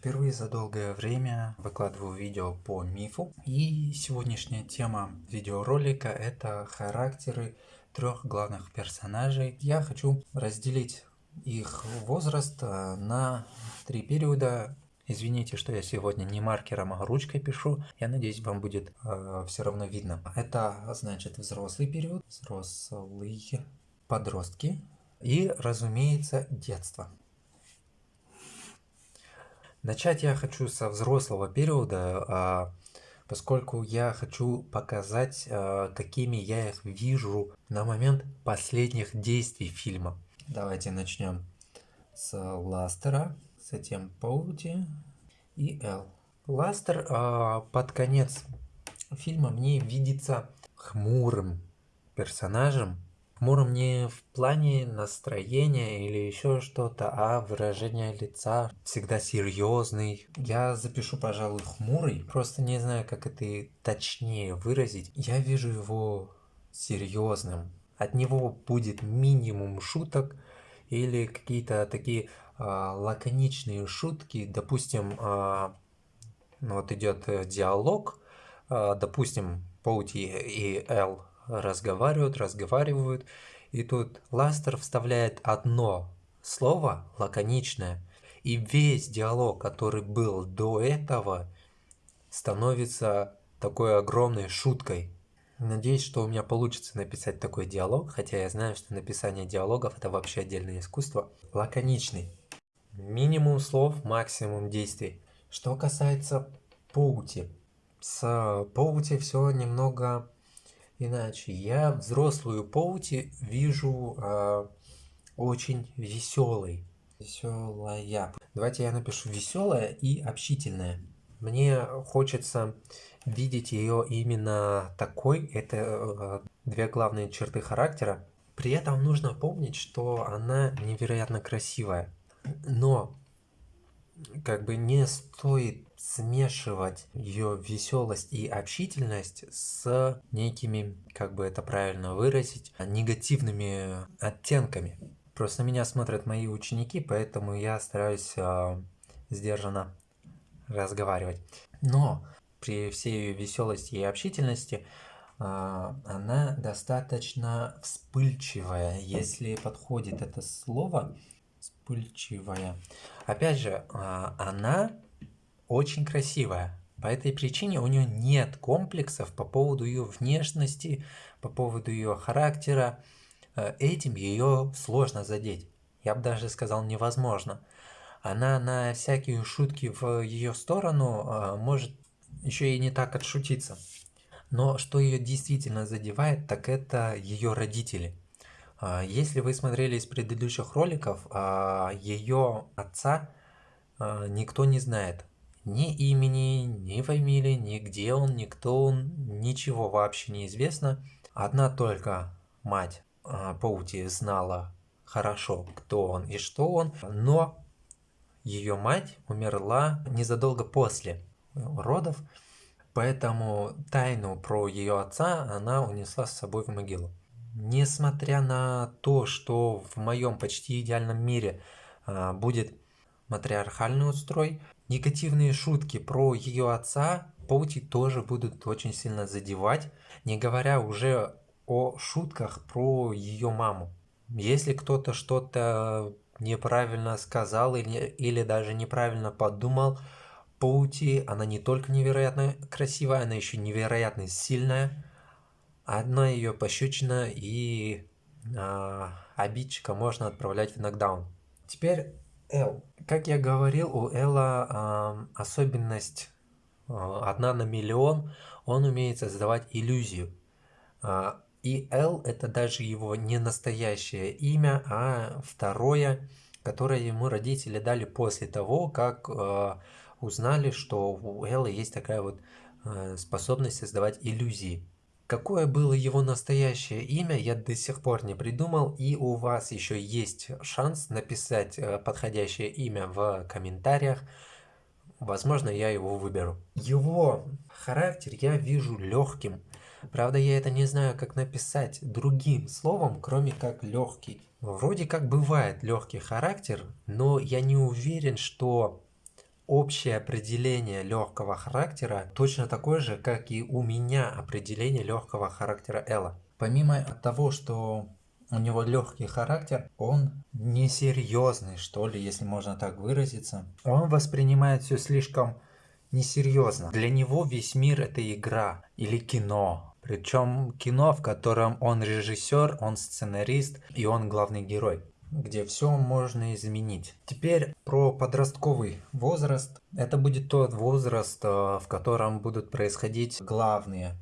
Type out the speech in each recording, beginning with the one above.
Впервые за долгое время выкладываю видео по мифу. И сегодняшняя тема видеоролика это характеры трех главных персонажей. Я хочу разделить их возраст э, на три периода. Извините, что я сегодня не маркером, а ручкой пишу. Я надеюсь, вам будет э, все равно видно. Это значит взрослый период, взрослые подростки и, разумеется, детство. Начать я хочу со взрослого периода, а, поскольку я хочу показать, а, какими я их вижу на момент последних действий фильма. Давайте начнем с Ластера, затем Паути и Эл. Ластер а, под конец фильма мне видится хмурым персонажем, Хмурым не в плане настроения или еще что-то, а выражение лица всегда серьезный. Я запишу, пожалуй, хмурый, просто не знаю, как это точнее выразить. Я вижу его серьезным. От него будет минимум шуток или какие-то такие э, лаконичные шутки. Допустим, э, вот идет диалог, э, допустим, Поути и Эл разговаривают, разговаривают, и тут Ластер вставляет одно слово лаконичное, и весь диалог, который был до этого, становится такой огромной шуткой. Надеюсь, что у меня получится написать такой диалог, хотя я знаю, что написание диалогов это вообще отдельное искусство. Лаконичный. Минимум слов, максимум действий. Что касается Поути. С Поути все немного Иначе я взрослую Поути вижу э, очень веселой. Веселая. Давайте я напишу веселая и общительная. Мне хочется видеть ее именно такой. Это э, две главные черты характера. При этом нужно помнить, что она невероятно красивая. Но как бы не стоит смешивать ее веселость и общительность с некими, как бы это правильно выразить, негативными оттенками. Просто меня смотрят мои ученики, поэтому я стараюсь э, сдержанно разговаривать. Но при всей ее веселости и общительности э, она достаточно вспыльчивая, если подходит это слово, вспыльчивая. Опять же, а, она очень красивая. По этой причине у нее нет комплексов по поводу ее внешности, по поводу ее характера. Э, этим ее сложно задеть. Я бы даже сказал невозможно. Она на всякие шутки в ее сторону а, может еще и не так отшутиться. Но что ее действительно задевает, так это ее родители. А, если вы смотрели из предыдущих роликов, а, ее отца а, никто не знает. Ни имени, ни фамилии, ни где он, ни кто он, ничего вообще не известно. Одна только мать Паути знала хорошо, кто он и что он, но ее мать умерла незадолго после родов, поэтому тайну про ее отца она унесла с собой в могилу. Несмотря на то, что в моем почти идеальном мире а, будет матриархальный устрой, негативные шутки про ее отца Поути тоже будут очень сильно задевать, не говоря уже о шутках про ее маму. Если кто-то что-то неправильно сказал или, или даже неправильно подумал, Поути, она не только невероятно красивая, она еще невероятно сильная. Одна ее пощечина и э, обидчика можно отправлять в нокдаун. Теперь Эл. Как я говорил, у Элла э, особенность э, одна на миллион. Он умеет создавать иллюзию. Э, и Эл это даже его не настоящее имя, а второе, которое ему родители дали после того, как э, узнали, что у Эллы есть такая вот э, способность создавать иллюзии. Какое было его настоящее имя, я до сих пор не придумал, и у вас еще есть шанс написать э, подходящее имя в комментариях. Возможно, я его выберу. Его характер я вижу легким. Правда, я это не знаю, как написать другим словом, кроме как легкий. Вроде как бывает легкий характер, но я не уверен, что общее определение легкого характера точно такое же, как и у меня определение легкого характера Элла. Помимо того, что у него легкий характер, он несерьезный, что ли, если можно так выразиться. Он воспринимает все слишком несерьезно. Для него весь мир это игра или кино. Причем кино, в котором он режиссер, он сценарист и он главный герой где все можно изменить. Теперь про подростковый возраст. Это будет тот возраст, э, в котором будут происходить главные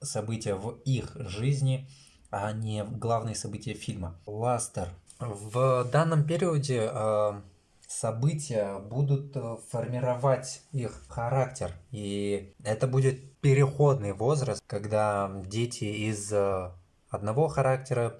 события в их жизни, а не главные события фильма. Ластер. В данном периоде э, события будут э, формировать их характер. И это будет переходный возраст, когда дети из одного характера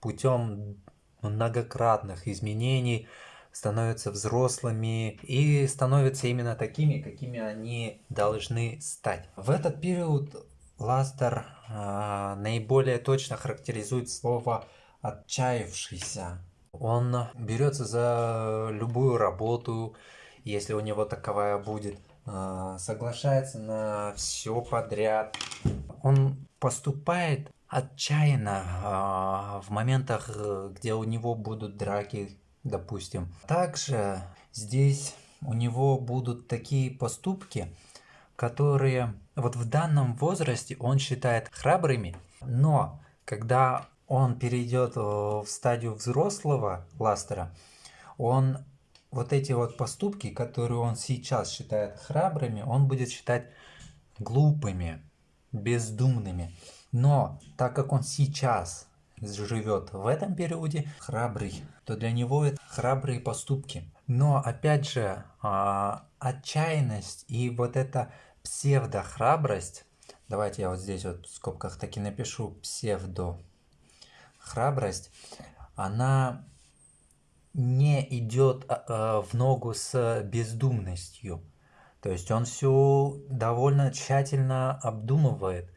путем многократных изменений становятся взрослыми и становятся именно такими, какими они должны стать. В этот период Ластер э, наиболее точно характеризует слово «отчаявшийся». Он берется за любую работу, если у него таковая будет, а, соглашается на все подряд. Он поступает отчаянно а, в моментах, где у него будут драки, допустим. Также здесь у него будут такие поступки, которые вот в данном возрасте он считает храбрыми, но когда он перейдет э, в стадию взрослого Ластера, он вот эти вот поступки, которые он сейчас считает храбрыми, он будет считать глупыми, бездумными. Но так как он сейчас живет в этом периоде храбрый, то для него это храбрые поступки. Но опять же, а, отчаянность и вот эта псевдохрабрость, давайте я вот здесь вот в скобках таки напишу псевдо храбрость, она не идет а, а, в ногу с бездумностью. То есть он все довольно тщательно обдумывает.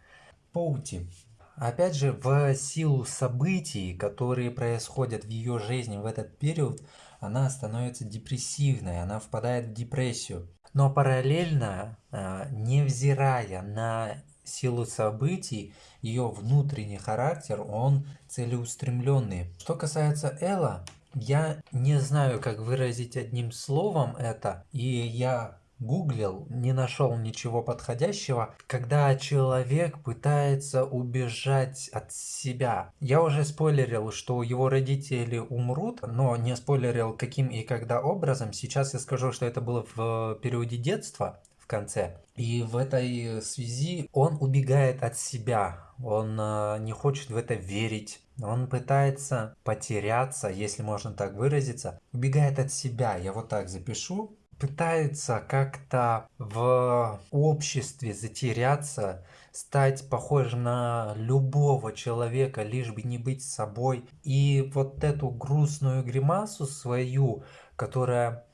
Поути. Опять же, в силу событий, которые происходят в ее жизни в этот период, она становится депрессивной, она впадает в депрессию. Но параллельно, а, невзирая на силу событий, ее внутренний характер, он целеустремленный. Что касается Элла, я не знаю, как выразить одним словом это, и я гуглил, не нашел ничего подходящего, когда человек пытается убежать от себя. Я уже спойлерил, что его родители умрут, но не спойлерил каким и когда образом. Сейчас я скажу, что это было в периоде детства, в конце. И в этой связи он убегает от себя, он э, не хочет в это верить, он пытается потеряться, если можно так выразиться, убегает от себя, я вот так запишу, пытается как-то в обществе затеряться, стать похожим на любого человека, лишь бы не быть собой. И вот эту грустную гримасу свою, которая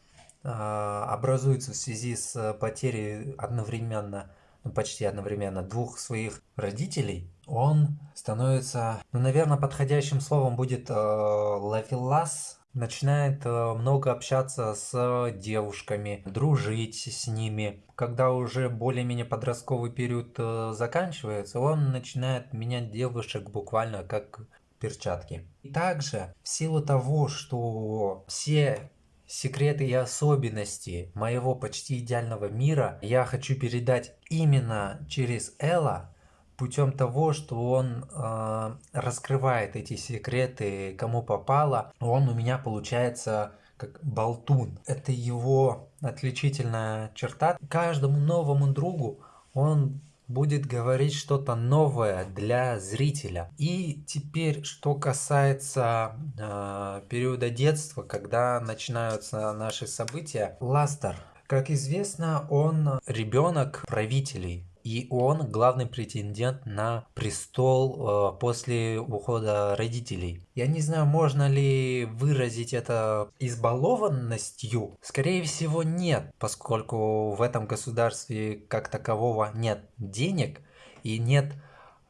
э, образуется в связи с потерей одновременно, ну, почти одновременно двух своих родителей, он становится, ну, наверное, подходящим словом будет э, лавелас, начинает э, много общаться с девушками, дружить с ними. Когда уже более-менее подростковый период э, заканчивается, он начинает менять девушек буквально как перчатки. И также в силу того, что все секреты и особенности моего почти идеального мира я хочу передать именно через Элла, путем того, что он э, раскрывает эти секреты, кому попало, он у меня получается как болтун. Это его отличительная черта. Каждому новому другу он будет говорить что-то новое для зрителя. И теперь, что касается э, периода детства, когда начинаются наши события, Ластер, как известно, он ребенок правителей и он главный претендент на престол э, после ухода родителей. Я не знаю, можно ли выразить это избалованностью. Скорее всего нет, поскольку в этом государстве как такового нет денег и нет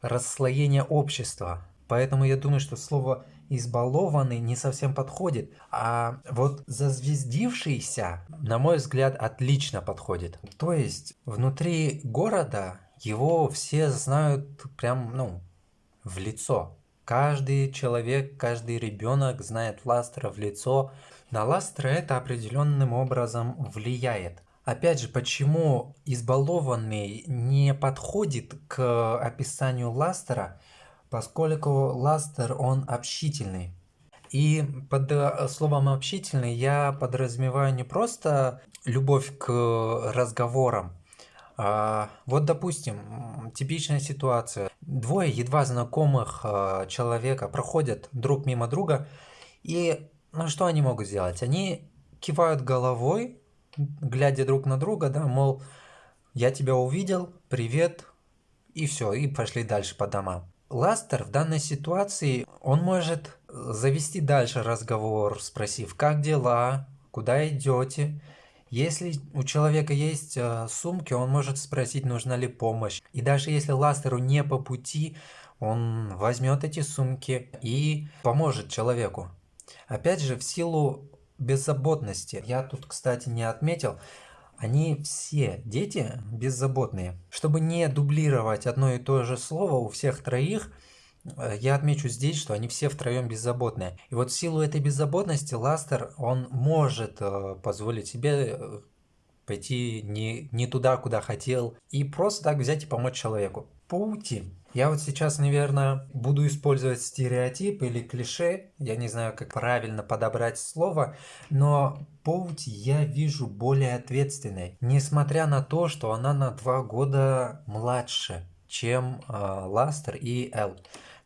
расслоения общества. Поэтому я думаю, что слово избалованный не совсем подходит, а вот зазвездившийся, на мой взгляд, отлично подходит. То есть внутри города его все знают прям, ну, в лицо. Каждый человек, каждый ребенок знает Ластера в лицо. На Ластера это определенным образом влияет. Опять же, почему избалованный не подходит к описанию Ластера, поскольку Ластер, он общительный. И под э, словом общительный я подразумеваю не просто любовь к разговорам, а, вот, допустим, типичная ситуация. Двое едва знакомых а, человека проходят друг мимо друга, и ну, что они могут сделать? Они кивают головой, глядя друг на друга, да, мол, я тебя увидел, привет, и все, и пошли дальше по домам. Ластер в данной ситуации, он может завести дальше разговор, спросив, как дела, куда идете, если у человека есть э, сумки, он может спросить, нужна ли помощь. И даже если ластеру не по пути, он возьмет эти сумки и поможет человеку. Опять же, в силу беззаботности, я тут, кстати, не отметил, они все, дети, беззаботные. Чтобы не дублировать одно и то же слово у всех троих, Э, я отмечу здесь, что они все втроем беззаботные. И вот в силу этой беззаботности Ластер, он может э, позволить себе э, пойти не, не туда, куда хотел, и просто так взять и помочь человеку. Паути. Я вот сейчас, наверное, буду использовать стереотип или клише, я не знаю, как правильно подобрать слово, но Поути я вижу более ответственной, несмотря на то, что она на два года младше, чем э, Ластер и Эл.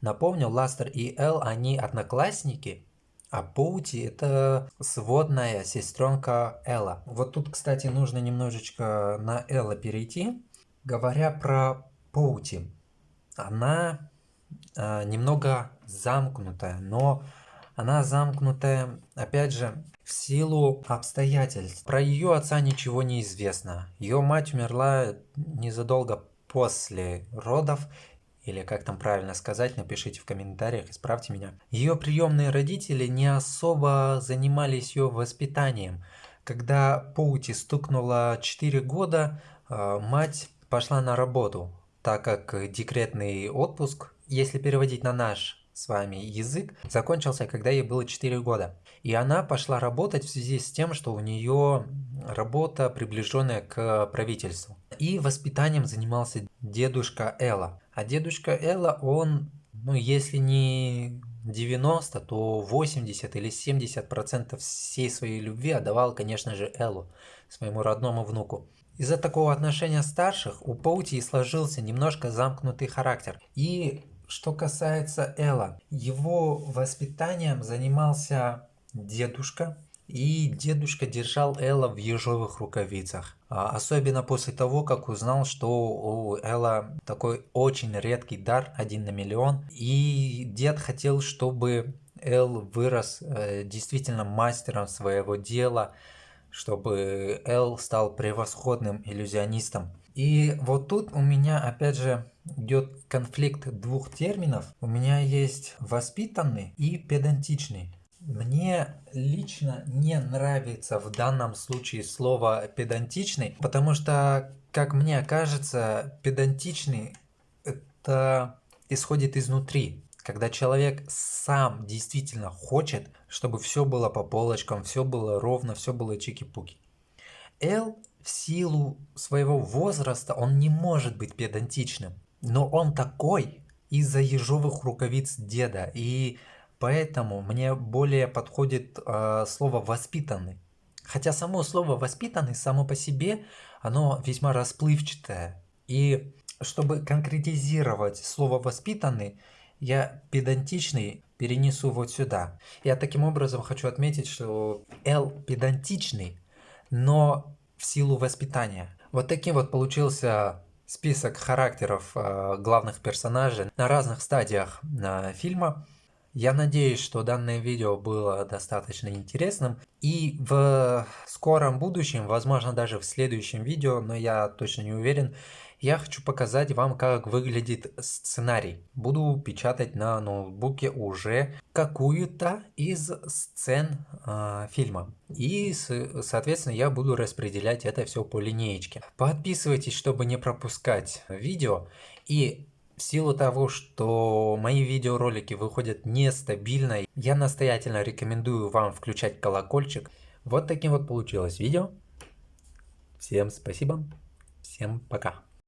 Напомню, Ластер и Эл, они одноклассники, а Поути это сводная сестренка Элла. Вот тут, кстати, нужно немножечко на Элла перейти. Говоря про Поути, она э, немного замкнутая, но она замкнутая, опять же, в силу обстоятельств. Про ее отца ничего не известно. Ее мать умерла незадолго после родов, или как там правильно сказать, напишите в комментариях, исправьте меня. Ее приемные родители не особо занимались ее воспитанием. Когда Поути стукнуло 4 года, э, мать пошла на работу, так как декретный отпуск, если переводить на наш с вами язык, закончился, когда ей было 4 года. И она пошла работать в связи с тем, что у нее работа, приближенная к правительству. И воспитанием занимался дедушка Элла. А дедушка Элла, он, ну если не 90, то 80 или 70 процентов всей своей любви отдавал, конечно же, Эллу, своему родному внуку. Из-за такого отношения старших у Паути сложился немножко замкнутый характер. И что касается Элла, его воспитанием занимался дедушка, и дедушка держал Элла в ежовых рукавицах. А, особенно после того, как узнал, что у Элла такой очень редкий дар, один на миллион. И дед хотел, чтобы Эл вырос э, действительно мастером своего дела, чтобы Эл стал превосходным иллюзионистом. И вот тут у меня опять же идет конфликт двух терминов. У меня есть воспитанный и педантичный. Мне лично не нравится в данном случае слово педантичный, потому что, как мне кажется, педантичный это исходит изнутри. Когда человек сам действительно хочет, чтобы все было по полочкам, все было ровно, все было чики-пуки. Л в силу своего возраста он не может быть педантичным, но он такой из-за ежовых рукавиц деда и Поэтому мне более подходит э, слово «воспитанный». Хотя само слово «воспитанный» само по себе, оно весьма расплывчатое. И чтобы конкретизировать слово «воспитанный», я педантичный перенесу вот сюда. Я таким образом хочу отметить, что Л педантичный, но в силу воспитания. Вот таким вот получился список характеров э, главных персонажей на разных стадиях э, фильма. Я надеюсь, что данное видео было достаточно интересным. И в скором будущем, возможно даже в следующем видео, но я точно не уверен, я хочу показать вам, как выглядит сценарий. Буду печатать на ноутбуке уже какую-то из сцен э, фильма. И, соответственно, я буду распределять это все по линеечке. Подписывайтесь, чтобы не пропускать видео. И в силу того, что мои видеоролики выходят нестабильно, я настоятельно рекомендую вам включать колокольчик. Вот таким вот получилось видео. Всем спасибо, всем пока.